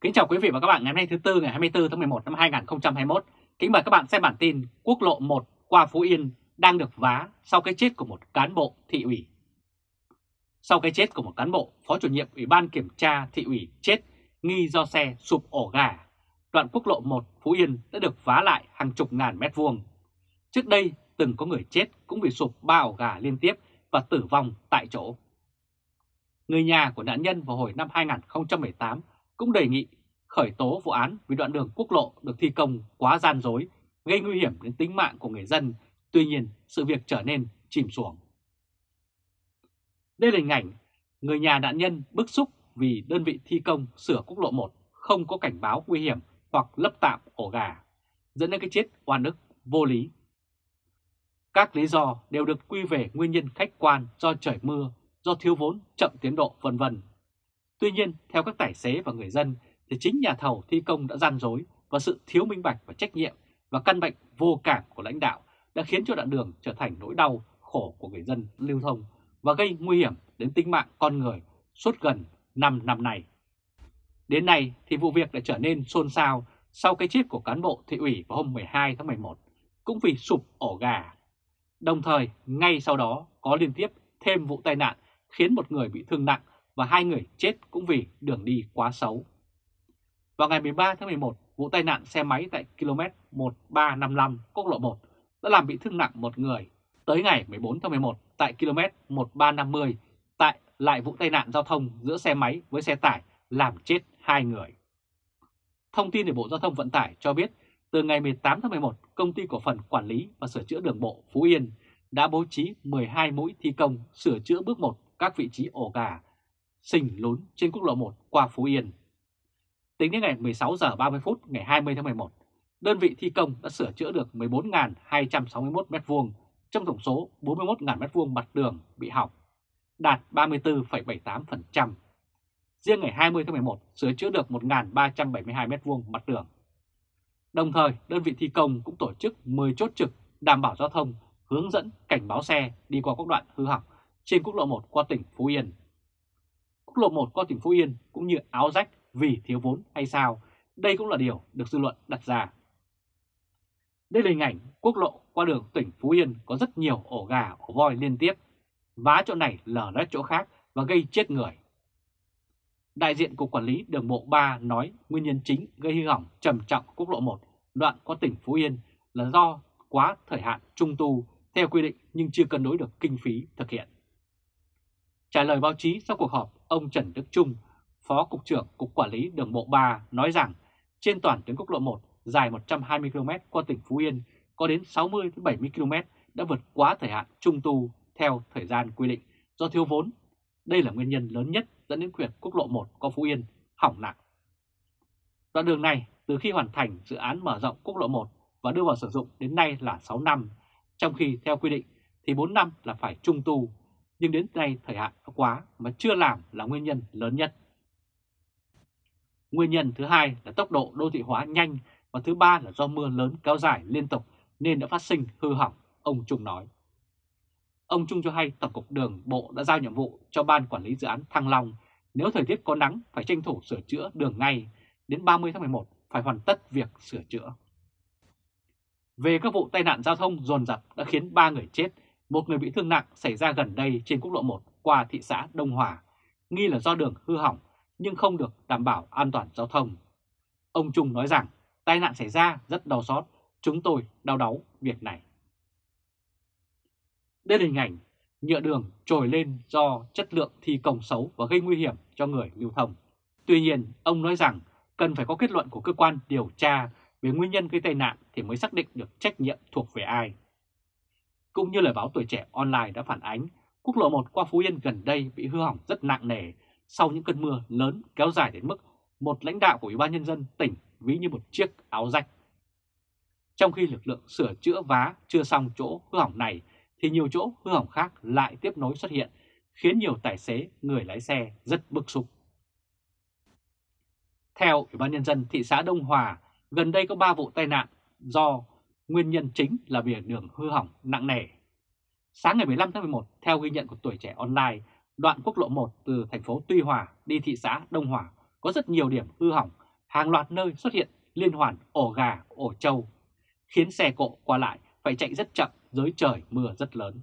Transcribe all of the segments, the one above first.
Kính chào quý vị và các bạn ngày hôm nay thứ Tư ngày 24 tháng 11 năm 2021. Kính mời các bạn xem bản tin Quốc lộ 1 qua Phú Yên đang được vá sau cái chết của một cán bộ thị ủy. Sau cái chết của một cán bộ, Phó chủ nhiệm Ủy ban Kiểm tra thị ủy chết nghi do xe sụp ổ gà, đoạn quốc lộ 1 Phú Yên đã được vá lại hàng chục ngàn mét vuông. Trước đây từng có người chết cũng vì sụp ba ổ gà liên tiếp và tử vong tại chỗ. Người nhà của nạn nhân vào hồi năm 2018 cũng đề nghị khởi tố vụ án vì đoạn đường quốc lộ được thi công quá gian dối, gây nguy hiểm đến tính mạng của người dân, tuy nhiên sự việc trở nên chìm xuồng. Đây là hình ảnh người nhà nạn nhân bức xúc vì đơn vị thi công sửa quốc lộ 1 không có cảnh báo nguy hiểm hoặc lấp tạm ổ gà, dẫn đến cái chết oan ức vô lý. Các lý do đều được quy về nguyên nhân khách quan do trời mưa, do thiếu vốn, chậm tiến độ vân vân. Tuy nhiên, theo các tài xế và người dân thì chính nhà thầu thi công đã gian dối và sự thiếu minh bạch và trách nhiệm và căn bệnh vô cảm của lãnh đạo đã khiến cho đoạn đường trở thành nỗi đau khổ của người dân lưu thông và gây nguy hiểm đến tính mạng con người suốt gần 5 năm nay. Đến nay thì vụ việc đã trở nên xôn xao sau cái chết của cán bộ thị ủy vào hôm 12 tháng 11 cũng vì sụp ổ gà. Đồng thời ngay sau đó có liên tiếp thêm vụ tai nạn khiến một người bị thương nặng và hai người chết cũng vì đường đi quá xấu. Vào ngày 13 tháng 11, vụ tai nạn xe máy tại km 1355 quốc lộ 1 đã làm bị thương nặng một người. Tới ngày 14 tháng 11 tại km 1350 tại lại vụ tai nạn giao thông giữa xe máy với xe tải làm chết hai người. Thông tin từ Bộ Giao thông Vận tải cho biết từ ngày 18 tháng 11, Công ty Cổ phần Quản lý và Sửa chữa Đường bộ Phú Yên đã bố trí 12 mũi thi công sửa chữa bước 1 các vị trí ổ gà, sình lún trên quốc lộ 1 qua Phú Yên. Tính đến ngày 16 giờ 30 phút ngày 20 tháng 11, đơn vị thi công đã sửa chữa được 14.261 m2 trong tổng số 41.000 m2 mặt đường bị hỏng, đạt 34,78%. Riêng ngày 20 tháng 11 sửa chữa được 1.372 m2 mặt đường. Đồng thời, đơn vị thi công cũng tổ chức 10 chốt trực đảm bảo giao thông, hướng dẫn cảnh báo xe đi qua các đoạn hư hỏng trên quốc lộ 1 qua tỉnh Phú Yên. Quốc lộ 1 qua tỉnh Phú Yên cũng như áo rách vì thiếu vốn hay sao, đây cũng là điều được dư luận đặt ra. Đây là hình ảnh quốc lộ qua đường tỉnh Phú Yên có rất nhiều ổ gà, ổ voi liên tiếp, vá chỗ này lở lét chỗ khác và gây chết người. Đại diện Cục Quản lý Đường bộ 3 nói nguyên nhân chính gây hư hỏng trầm trọng quốc lộ 1 đoạn qua tỉnh Phú Yên là do quá thời hạn trung tu theo quy định nhưng chưa cân đối được kinh phí thực hiện. Trả lời báo chí sau cuộc họp, ông Trần Đức Trung, Phó Cục trưởng Cục Quản lý Đường bộ 3 nói rằng trên toàn tuyến quốc lộ 1 dài 120 km qua tỉnh Phú Yên có đến 60-70 km đã vượt quá thời hạn trung tu theo thời gian quy định do thiếu vốn. Đây là nguyên nhân lớn nhất dẫn đến quyệt quốc lộ 1 qua Phú Yên hỏng nặng. Đoạn đường này từ khi hoàn thành dự án mở rộng quốc lộ 1 và đưa vào sử dụng đến nay là 6 năm, trong khi theo quy định thì 4 năm là phải trung tu, nhưng đến nay thời hạn quá mà chưa làm là nguyên nhân lớn nhất. Nguyên nhân thứ hai là tốc độ đô thị hóa nhanh và thứ ba là do mưa lớn kéo dài liên tục nên đã phát sinh hư hỏng, ông Trung nói. Ông Trung cho hay Tổng cục Đường Bộ đã giao nhiệm vụ cho Ban Quản lý Dự án Thăng Long nếu thời tiết có nắng phải tranh thủ sửa chữa đường ngay, đến 30 tháng 11 phải hoàn tất việc sửa chữa. Về các vụ tai nạn giao thông dồn dập đã khiến 3 người chết, một người bị thương nặng xảy ra gần đây trên quốc lộ 1 qua thị xã Đông Hòa, nghi là do đường hư hỏng nhưng không được đảm bảo an toàn giao thông. Ông Trung nói rằng tai nạn xảy ra rất đau xót, chúng tôi đau đáu việc này. Đây là hình ảnh nhựa đường trồi lên do chất lượng thi công xấu và gây nguy hiểm cho người lưu thông. Tuy nhiên, ông nói rằng cần phải có kết luận của cơ quan điều tra về nguyên nhân gây tai nạn thì mới xác định được trách nhiệm thuộc về ai. Cũng như lời báo tuổi trẻ online đã phản ánh, quốc lộ 1 qua Phú Yên gần đây bị hư hỏng rất nặng nề sau những cơn mưa lớn kéo dài đến mức một lãnh đạo của Ủy ban Nhân dân tỉnh ví như một chiếc áo rách. Trong khi lực lượng sửa chữa vá chưa xong chỗ hư hỏng này thì nhiều chỗ hư hỏng khác lại tiếp nối xuất hiện, khiến nhiều tài xế, người lái xe rất bức xúc. Theo Ủy ban Nhân dân thị xã Đông Hòa, gần đây có 3 vụ tai nạn do nguyên nhân chính là vì đường hư hỏng nặng nề. Sáng ngày 15 tháng 11, theo ghi nhận của tuổi trẻ online, đoạn quốc lộ 1 từ thành phố Tuy Hòa đi thị xã Đông Hòa có rất nhiều điểm hư hỏng hàng loạt nơi xuất hiện liên hoàn ổ gà, ổ trâu, khiến xe cộ qua lại phải chạy rất chậm dưới trời mưa rất lớn.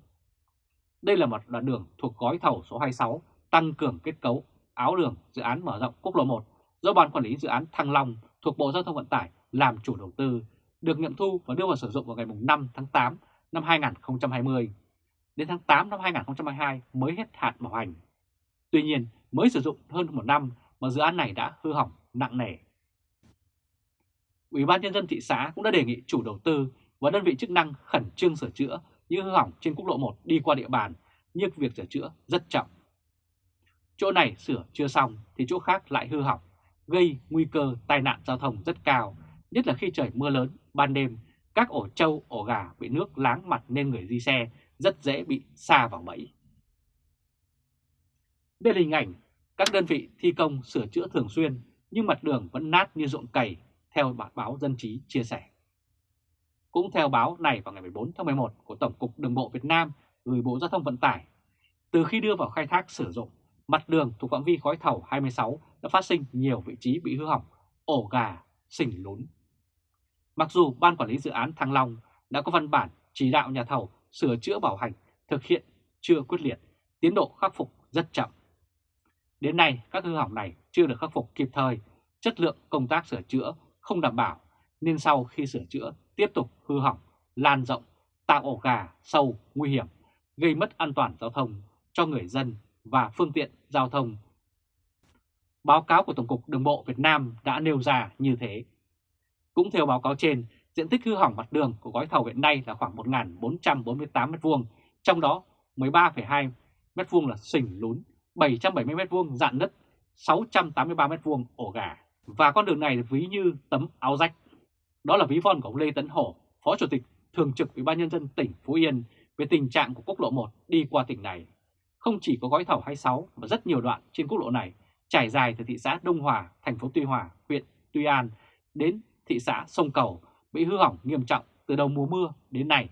Đây là một đoạn đường thuộc gói thầu số 26 tăng cường kết cấu áo đường dự án mở rộng quốc lộ 1 do Ban Quản lý Dự án Thăng Long thuộc Bộ Giao thông Vận tải làm chủ đầu tư, được nghiệm thu và đưa vào sử dụng vào ngày 5 tháng 8 năm 2020. Đến tháng 8 năm 2022 mới hết hạn bảo hành. Tuy nhiên, mới sử dụng hơn một năm mà dự án này đã hư hỏng nặng nề. Ủy ban Nhân dân thị xã cũng đã đề nghị chủ đầu tư và đơn vị chức năng khẩn trương sửa chữa những hư hỏng trên quốc lộ 1 đi qua địa bàn, nhưng việc sửa chữa rất chậm. Chỗ này sửa chưa xong thì chỗ khác lại hư hỏng, gây nguy cơ tai nạn giao thông rất cao, nhất là khi trời mưa lớn, ban đêm, các ổ trâu, ổ gà bị nước láng mặt nên người di xe rất dễ bị xa vào bẫy. Đây là hình ảnh các đơn vị thi công sửa chữa thường xuyên nhưng mặt đường vẫn nát như ruộng cày, theo bản báo Dân Trí chia sẻ. Cũng theo báo này vào ngày 14 tháng 11 của Tổng cục Đường bộ Việt Nam gửi Bộ Giao thông Vận tải, từ khi đưa vào khai thác sử dụng, mặt đường thuộc phạm vi khói thầu 26 đã phát sinh nhiều vị trí bị hư hỏng, ổ gà, sình lún. Mặc dù Ban Quản lý Dự án Thăng Long đã có văn bản chỉ đạo nhà thầu sửa chữa bảo hành thực hiện chưa quyết liệt, tiến độ khắc phục rất chậm. Đến nay, các hư hỏng này chưa được khắc phục kịp thời, chất lượng công tác sửa chữa không đảm bảo, nên sau khi sửa chữa tiếp tục hư hỏng, lan rộng, tạo ổ gà, sâu, nguy hiểm, gây mất an toàn giao thông cho người dân và phương tiện giao thông. Báo cáo của Tổng cục Đường bộ Việt Nam đã nêu ra như thế. Cũng theo báo cáo trên, diện tích hư hỏng mặt đường của gói thầu hiện nay là khoảng 1.448 m2, trong đó 13,2 m2 là sình lún, 770 m2 dạn nứt, 683 m2 ổ gà. Và con đường này ví như tấm áo rách. Đó là ví von của ông Lê Tấn Hổ, Phó Chủ tịch Thường trực Ủy ban Nhân dân tỉnh Phú Yên về tình trạng của quốc lộ 1 đi qua tỉnh này. Không chỉ có gói thầu 26 mà rất nhiều đoạn trên quốc lộ này trải dài từ thị xã Đông Hòa, thành phố Tuy Hòa, huyện Tuy An đến thị xã Sông Cầu bị hư hỏng nghiêm trọng từ đầu mùa mưa đến nay.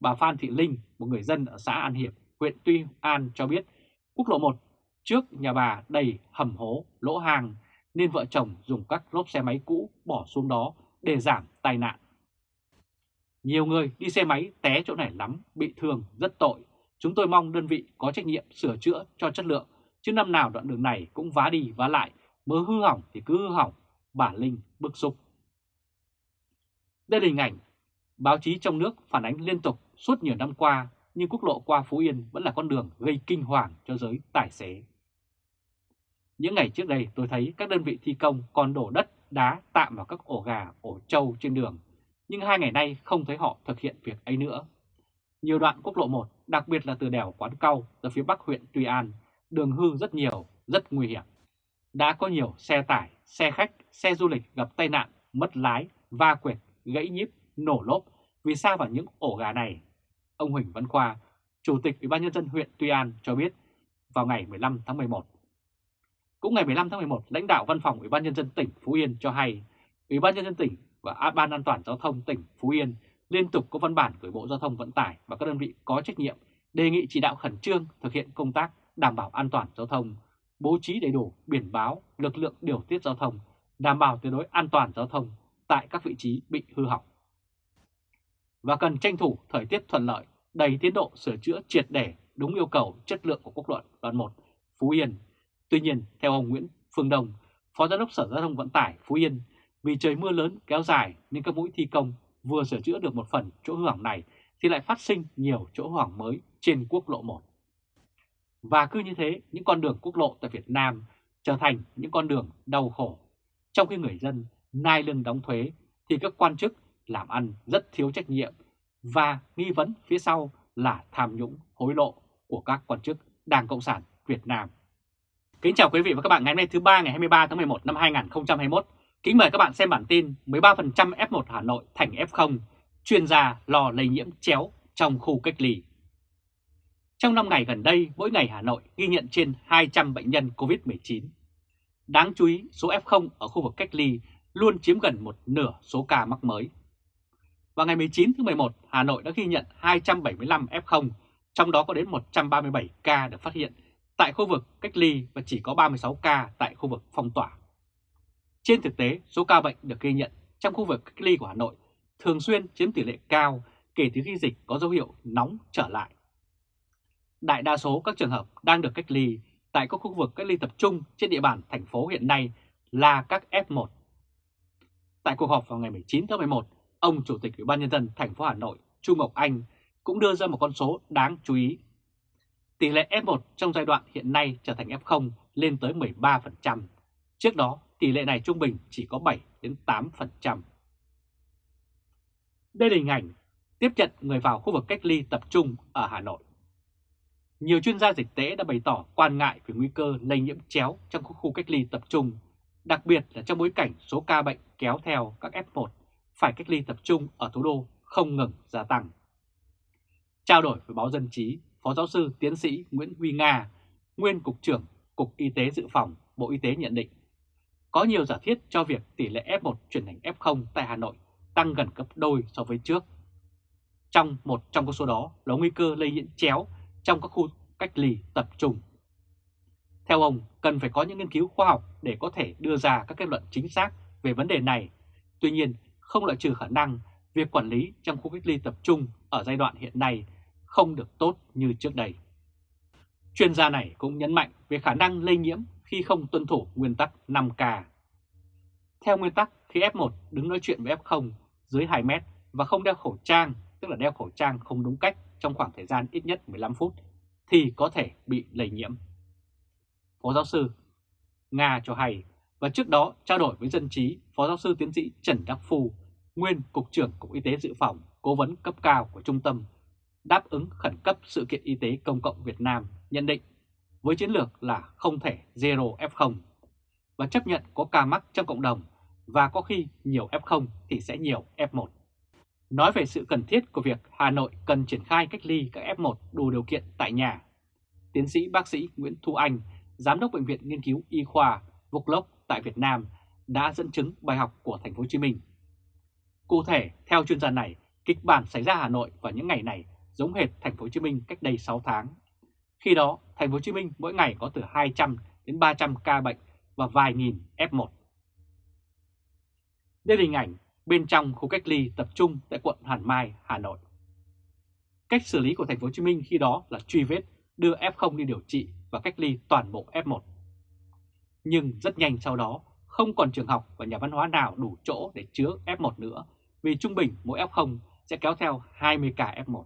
Bà Phan Thị Linh, một người dân ở xã An Hiệp, huyện Tuy An cho biết quốc lộ 1 trước nhà bà đầy hầm hố, lỗ hàng nên vợ chồng dùng các lốp xe máy cũ bỏ xuống đó để giảm tai nạn. Nhiều người đi xe máy té chỗ này lắm, bị thương, rất tội. Chúng tôi mong đơn vị có trách nhiệm sửa chữa cho chất lượng, chứ năm nào đoạn đường này cũng vá đi vá lại, mới hư hỏng thì cứ hư hỏng, bà Linh bức xúc. Đây là hình ảnh báo chí trong nước phản ánh liên tục suốt nhiều năm qua, nhưng quốc lộ qua Phú Yên vẫn là con đường gây kinh hoàng cho giới tài xế. Những ngày trước đây tôi thấy các đơn vị thi công còn đổ đất, đá tạm vào các ổ gà, ổ trâu trên đường, nhưng hai ngày nay không thấy họ thực hiện việc ấy nữa. Nhiều đoạn quốc lộ 1, đặc biệt là từ đèo Quán Cau ra phía bắc huyện Tuy An, đường hư rất nhiều, rất nguy hiểm. Đã có nhiều xe tải, xe khách, xe du lịch gặp tai nạn, mất lái, va quệt, gãy nhíp, nổ lốp vì sao vào những ổ gà này. Ông Huỳnh Văn Khoa, Chủ tịch Ủy ban nhân dân huyện Tuy An cho biết vào ngày 15 tháng 11 cũng ngày 15 tháng 11, lãnh đạo Văn phòng Ủy ban Nhân dân tỉnh Phú Yên cho hay, Ủy ban Nhân dân tỉnh và Ban An toàn Giao thông tỉnh Phú Yên liên tục có văn bản gửi Bộ Giao thông Vận tải và các đơn vị có trách nhiệm đề nghị chỉ đạo khẩn trương thực hiện công tác đảm bảo an toàn giao thông, bố trí đầy đủ biển báo, lực lượng điều tiết giao thông, đảm bảo tuyệt đối an toàn giao thông tại các vị trí bị hư hỏng. Và cần tranh thủ thời tiết thuận lợi, đầy tiến độ sửa chữa triệt để đúng yêu cầu chất lượng của quốc luận đoạn 1 Phú Yên Tuy nhiên, theo ông Nguyễn Phương Đông, Phó Giám đốc Sở Giao thông Vận tải Phú Yên, vì trời mưa lớn kéo dài nên các mũi thi công vừa sửa chữa được một phần chỗ hư hỏng này thì lại phát sinh nhiều chỗ hư hỏng mới trên quốc lộ 1. Và cứ như thế, những con đường quốc lộ tại Việt Nam trở thành những con đường đau khổ. Trong khi người dân nai lưng đóng thuế thì các quan chức làm ăn rất thiếu trách nhiệm và nghi vấn phía sau là tham nhũng hối lộ của các quan chức Đảng Cộng sản Việt Nam. Kính chào quý vị và các bạn ngày hôm nay thứ ba ngày 23 tháng 11 năm 2021. Kính mời các bạn xem bản tin 13% F1 Hà Nội thành F0, chuyên gia lo lây nhiễm chéo trong khu cách ly. Trong 5 ngày gần đây, mỗi ngày Hà Nội ghi nhận trên 200 bệnh nhân COVID-19. Đáng chú ý, số F0 ở khu vực cách ly luôn chiếm gần một nửa số ca mắc mới. Vào ngày 19 tháng 11, Hà Nội đã ghi nhận 275 F0, trong đó có đến 137 ca được phát hiện tại khu vực cách ly và chỉ có 36 ca tại khu vực phong tỏa. Trên thực tế, số ca bệnh được ghi nhận trong khu vực cách ly của Hà Nội thường xuyên chiếm tỷ lệ cao kể từ khi dịch có dấu hiệu nóng trở lại. Đại đa số các trường hợp đang được cách ly tại các khu vực cách ly tập trung trên địa bàn thành phố hiện nay là các F1. Tại cuộc họp vào ngày 19 tháng 11, ông Chủ tịch Ủy ban Nhân dân thành phố Hà Nội Trung Ngọc Anh cũng đưa ra một con số đáng chú ý. Tỷ lệ F1 trong giai đoạn hiện nay trở thành F0 lên tới 13%. Trước đó, tỷ lệ này trung bình chỉ có 7 đến 8%. Đây là hình ảnh tiếp nhận người vào khu vực cách ly tập trung ở Hà Nội. Nhiều chuyên gia dịch tễ đã bày tỏ quan ngại về nguy cơ lây nhiễm chéo trong khu cách ly tập trung, đặc biệt là trong bối cảnh số ca bệnh kéo theo các F1 phải cách ly tập trung ở thủ đô không ngừng gia tăng. Trao đổi với báo Dân Chí, Phó Giáo sư Tiến sĩ Nguyễn Huy Nga, nguyên Cục trưởng Cục Y tế Dự phòng Bộ Y tế nhận định, có nhiều giả thiết cho việc tỷ lệ F1 chuyển thành F0 tại Hà Nội tăng gần gấp đôi so với trước. Trong một trong số đó là nguy cơ lây nhiễm chéo trong các khu cách ly tập trung. Theo ông, cần phải có những nghiên cứu khoa học để có thể đưa ra các kết luận chính xác về vấn đề này. Tuy nhiên, không loại trừ khả năng việc quản lý trong khu cách ly tập trung ở giai đoạn hiện nay không được tốt như trước đây. Chuyên gia này cũng nhấn mạnh về khả năng lây nhiễm khi không tuân thủ nguyên tắc 5K. Theo nguyên tắc, khi F1 đứng nói chuyện với F0 dưới 2 mét và không đeo khẩu trang, tức là đeo khẩu trang không đúng cách trong khoảng thời gian ít nhất 15 phút, thì có thể bị lây nhiễm. Phó giáo sư Nga cho hay, và trước đó trao đổi với dân trí, Phó giáo sư tiến sĩ Trần Đắc Phu, nguyên Cục trưởng Cục Y tế Dự phòng, cố vấn cấp cao của Trung tâm đáp ứng khẩn cấp sự kiện y tế công cộng Việt Nam nhận định với chiến lược là không thể zero F0 và chấp nhận có ca mắc trong cộng đồng và có khi nhiều F0 thì sẽ nhiều F1. Nói về sự cần thiết của việc Hà Nội cần triển khai cách ly các F1 đủ điều kiện tại nhà, tiến sĩ bác sĩ Nguyễn Thu Anh, Giám đốc Bệnh viện Nghiên cứu Y khoa Vuclop tại Việt Nam đã dẫn chứng bài học của Thành phố Hồ Chí Minh. Cụ thể, theo chuyên gia này, kịch bản xảy ra Hà Nội vào những ngày này giống hệt Thành phố Hồ Chí Minh cách đây 6 tháng. Khi đó, Thành phố Hồ Chí Minh mỗi ngày có từ 200 đến 300 ca bệnh và vài nghìn F1. Đây là hình ảnh bên trong khu cách ly tập trung tại quận Hoàn Mai, Hà Nội. Cách xử lý của Thành phố Hồ Chí Minh khi đó là truy vết, đưa F0 đi điều trị và cách ly toàn bộ F1. Nhưng rất nhanh sau đó, không còn trường học và nhà văn hóa nào đủ chỗ để chứa F1 nữa, vì trung bình mỗi F0 sẽ kéo theo 20 ca F1.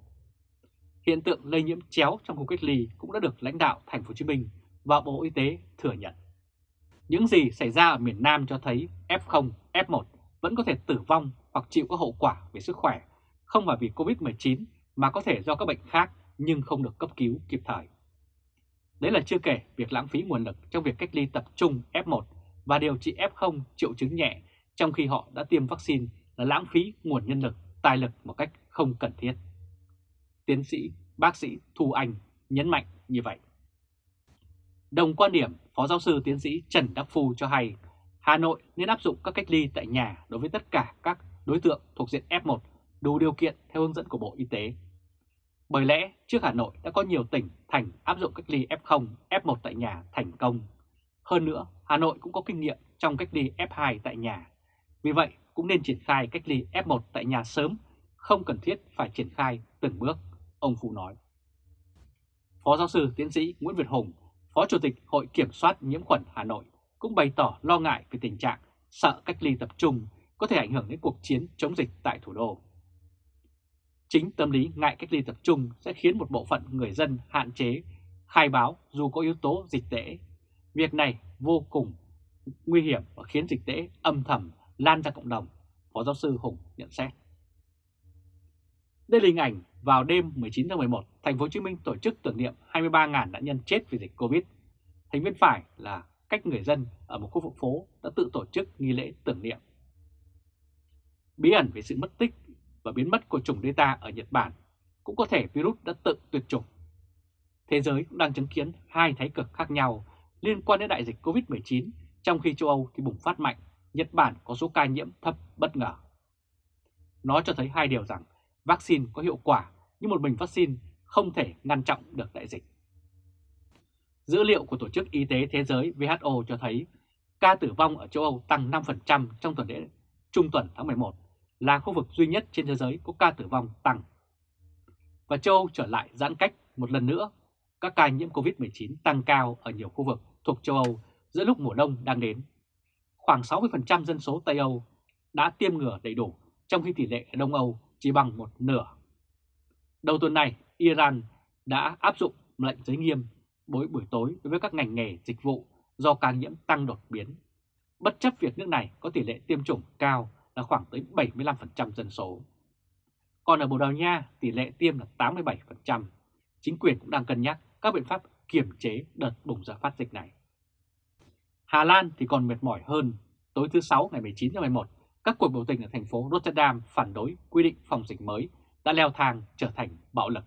Hiện tượng lây nhiễm chéo trong khu cách ly cũng đã được lãnh đạo Thành phố Hồ Chí Minh và Bộ Y tế thừa nhận. Những gì xảy ra ở miền Nam cho thấy F0, F1 vẫn có thể tử vong hoặc chịu các hậu quả về sức khỏe, không phải vì Covid-19 mà có thể do các bệnh khác nhưng không được cấp cứu kịp thời. Đấy là chưa kể việc lãng phí nguồn lực trong việc cách ly tập trung F1 và điều trị F0 triệu chứng nhẹ trong khi họ đã tiêm vaccine là lãng phí nguồn nhân lực, tài lực một cách không cần thiết. Tiến sĩ bác sĩ Thu Anh nhấn mạnh như vậy. Đồng quan điểm, Phó Giáo sư Tiến sĩ Trần Đắc Phu cho hay Hà Nội nên áp dụng các cách ly tại nhà đối với tất cả các đối tượng thuộc diện F1 đủ điều kiện theo hướng dẫn của Bộ Y tế. Bởi lẽ trước Hà Nội đã có nhiều tỉnh thành áp dụng cách ly F0, F1 tại nhà thành công. Hơn nữa, Hà Nội cũng có kinh nghiệm trong cách ly F2 tại nhà. Vì vậy, cũng nên triển khai cách ly F1 tại nhà sớm, không cần thiết phải triển khai từng bước, ông Phu nói. Phó giáo sư tiến sĩ Nguyễn Việt Hùng, Phó Chủ tịch Hội Kiểm soát Nhiễm khuẩn Hà Nội cũng bày tỏ lo ngại về tình trạng sợ cách ly tập trung có thể ảnh hưởng đến cuộc chiến chống dịch tại thủ đô. Chính tâm lý ngại cách ly tập trung sẽ khiến một bộ phận người dân hạn chế khai báo dù có yếu tố dịch tễ. Việc này vô cùng nguy hiểm và khiến dịch tễ âm thầm lan ra cộng đồng, Phó giáo sư Hùng nhận xét. Đây là hình ảnh vào đêm 19 tháng 11, thành phố Hồ Chí Minh tổ chức tưởng niệm 23.000 nạn nhân chết vì dịch Covid. Hình bên phải là cách người dân ở một khu vực phố đã tự tổ chức nghi lễ tưởng niệm. Bí ẩn về sự mất tích và biến mất của chủng Delta ở Nhật Bản cũng có thể virus đã tự tuyệt chủng. Thế giới cũng đang chứng kiến hai thái cực khác nhau liên quan đến đại dịch Covid-19 trong khi châu Âu thì bùng phát mạnh, Nhật Bản có số ca nhiễm thấp bất ngờ. Nó cho thấy hai điều rằng vaccine có hiệu quả nhưng một mình vaccine không thể ngăn chặn được đại dịch. Dữ liệu của Tổ chức Y tế Thế giới WHO cho thấy ca tử vong ở châu Âu tăng 5% trong tuần lễ trung tuần tháng 11, là khu vực duy nhất trên thế giới có ca tử vong tăng. Và châu Âu trở lại giãn cách một lần nữa, các ca nhiễm COVID-19 tăng cao ở nhiều khu vực thuộc châu Âu giữa lúc mùa đông đang đến. Khoảng 60% dân số Tây Âu đã tiêm ngừa đầy đủ, trong khi tỷ lệ ở Đông Âu chỉ bằng một nửa. Đầu tuần này, Iran đã áp dụng lệnh giới nghiêm bối buổi tối đối với các ngành nghề dịch vụ do ca nhiễm tăng đột biến, bất chấp việc nước này có tỷ lệ tiêm chủng cao là khoảng tới 75% dân số. Còn ở Bồ Đào Nha, tỷ lệ tiêm là 87%. Chính quyền cũng đang cân nhắc các biện pháp kiểm chế đợt bùng ra phát dịch này. Hà Lan thì còn mệt mỏi hơn. Tối thứ Sáu ngày 19 tháng 11, các cuộc biểu tình ở thành phố Rotterdam phản đối quy định phòng dịch mới đã leo thang trở thành bạo lực.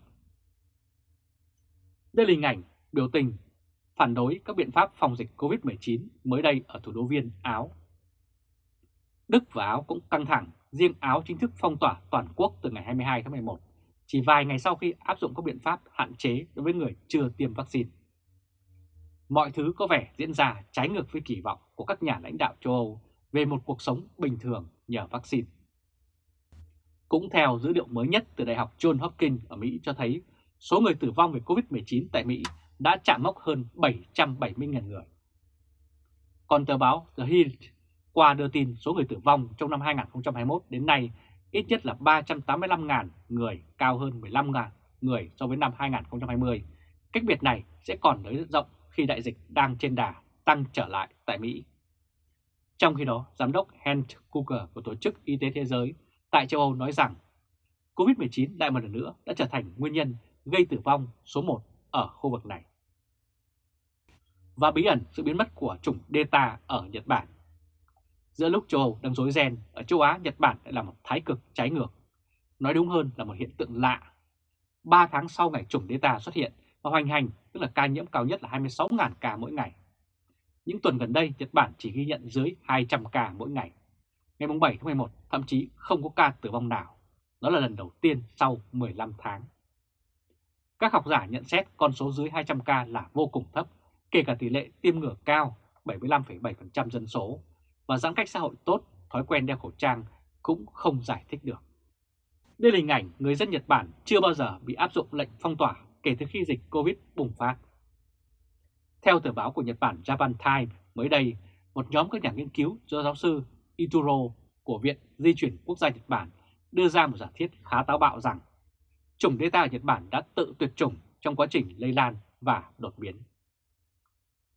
Đây là hình ảnh biểu tình phản đối các biện pháp phòng dịch COVID-19 mới đây ở thủ đô Viên, Áo. Đức và Áo cũng căng thẳng, riêng Áo chính thức phong tỏa toàn quốc từ ngày 22 tháng 11, chỉ vài ngày sau khi áp dụng các biện pháp hạn chế đối với người chưa tiêm vaccine. Mọi thứ có vẻ diễn ra trái ngược với kỳ vọng của các nhà lãnh đạo châu Âu về một cuộc sống bình thường nhờ vaccine. Cũng theo dữ liệu mới nhất từ Đại học John Hopkins ở Mỹ cho thấy số người tử vong về COVID-19 tại Mỹ đã chạm mốc hơn 770.000 người. Còn tờ báo The Hill qua đưa tin số người tử vong trong năm 2021 đến nay ít nhất là 385.000 người, cao hơn 15.000 người so với năm 2020. Cách biệt này sẽ còn nới rộng khi đại dịch đang trên đà tăng trở lại tại Mỹ. Trong khi đó, Giám đốc Hans Kuker của Tổ chức Y tế Thế giới tại châu Âu nói rằng COVID-19 lại một lần nữa đã trở thành nguyên nhân gây tử vong số 1 ở khu vực này. Và bí ẩn sự biến mất của chủng Delta ở Nhật Bản. Giữa lúc châu Âu đang rối ren, ở châu Á, Nhật Bản lại là một thái cực trái ngược. Nói đúng hơn là một hiện tượng lạ. 3 tháng sau ngày chủng Delta xuất hiện và hoành hành, tức là ca nhiễm cao nhất là 26.000 ca mỗi ngày. Những tuần gần đây, Nhật Bản chỉ ghi nhận dưới 200 ca mỗi ngày. Ngày 7 tháng 11, thậm chí không có ca tử vong nào. Đó là lần đầu tiên sau 15 tháng. Các học giả nhận xét con số dưới 200 ca là vô cùng thấp, kể cả tỷ lệ tiêm ngừa cao 75,7% dân số và giãn cách xã hội tốt, thói quen đeo khẩu trang cũng không giải thích được. Đây là hình ảnh người dân Nhật Bản chưa bao giờ bị áp dụng lệnh phong tỏa kể từ khi dịch Covid bùng phát. Theo tờ báo của Nhật Bản Japan Times mới đây, một nhóm các nhà nghiên cứu do giáo sư Ituro của Viện Di chuyển Quốc gia Nhật Bản đưa ra một giả thiết khá táo bạo rằng chủng Delta ở Nhật Bản đã tự tuyệt chủng trong quá trình lây lan và đột biến.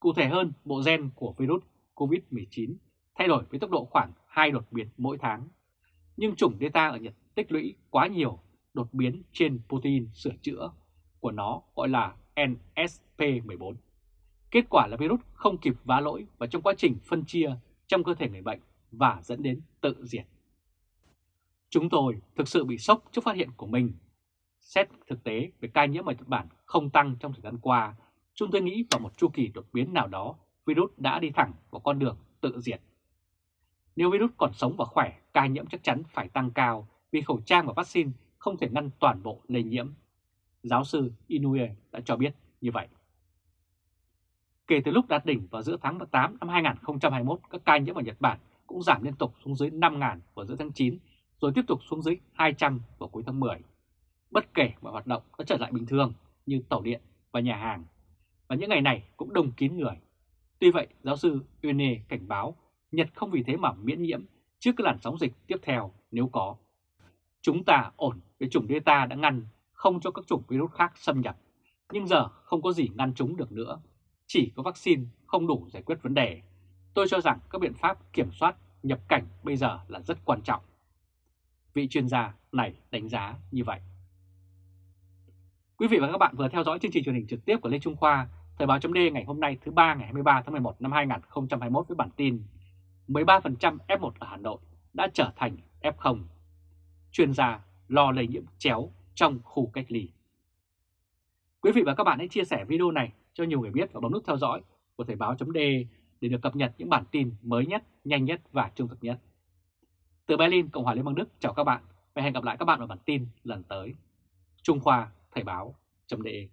Cụ thể hơn, bộ gen của virus COVID-19 thay đổi với tốc độ khoảng 2 đột biến mỗi tháng. Nhưng chủng Delta ở Nhật tích lũy quá nhiều đột biến trên protein sửa chữa của nó gọi là NSP14. Kết quả là virus không kịp vá lỗi và trong quá trình phân chia trong cơ thể người bệnh và dẫn đến tự diệt. Chúng tôi thực sự bị sốc trước phát hiện của mình. Xét thực tế về ca nhiễm ở Nhật Bản không tăng trong thời gian qua, chúng tôi nghĩ vào một chu kỳ đột biến nào đó, virus đã đi thẳng vào con đường tự diệt. Nếu virus còn sống và khỏe, ca nhiễm chắc chắn phải tăng cao vì khẩu trang và vaccine không thể ngăn toàn bộ lây nhiễm. Giáo sư Inouye đã cho biết như vậy. Kể từ lúc đạt đỉnh vào giữa tháng 8 năm 2021, các ca nhiễm ở Nhật Bản cũng giảm liên tục xuống dưới 5.000 vào giữa tháng 9, rồi tiếp tục xuống dưới 200 vào cuối tháng 10. Bất kể mọi hoạt động đã trở lại bình thường như tàu điện và nhà hàng, và những ngày này cũng đông kín người. Tuy vậy, giáo sư Une cảnh báo Nhật không vì thế mà miễn nhiễm trước cái làn sóng dịch tiếp theo nếu có. Chúng ta ổn với chủng Delta đã ngăn không cho các chủng virus khác xâm nhập, nhưng giờ không có gì ngăn chúng được nữa. Chỉ có vaccine không đủ giải quyết vấn đề. Tôi cho rằng các biện pháp kiểm soát nhập cảnh bây giờ là rất quan trọng. Vị chuyên gia này đánh giá như vậy. Quý vị và các bạn vừa theo dõi chương trình truyền hình trực tiếp của Lê Trung Khoa, Thời báo chấm ngày hôm nay thứ ba ngày 23 tháng 11 năm 2021 với bản tin 13% F1 ở Hà Nội đã trở thành F0. Chuyên gia lo lây nhiễm chéo trong khu cách ly. Quý vị và các bạn hãy chia sẻ video này cho nhiều người biết và bấm nút theo dõi của Thời báo chấm để được cập nhật những bản tin mới nhất, nhanh nhất và trung thực nhất. Từ Berlin, Cộng hòa Liên bang Đức chào các bạn và hẹn gặp lại các bạn ở bản tin lần tới. Trung Khoa Thời báo.de